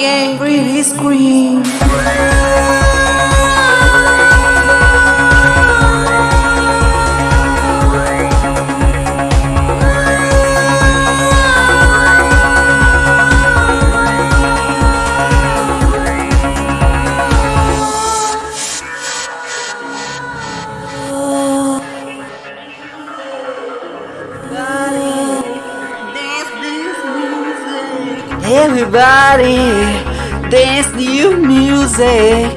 Game pretty screen. Everybody dance new music.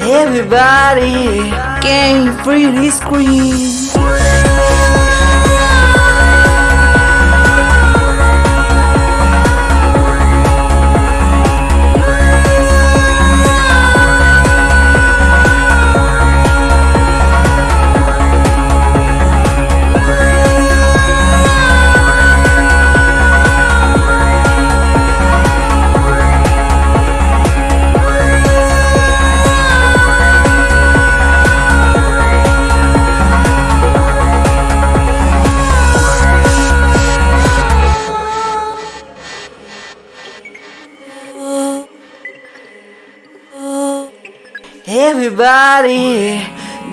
Everybody game pretty screen. Everybody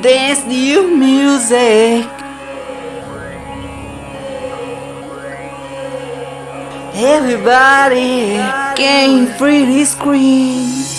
dance new music. Everybody game pretty screen.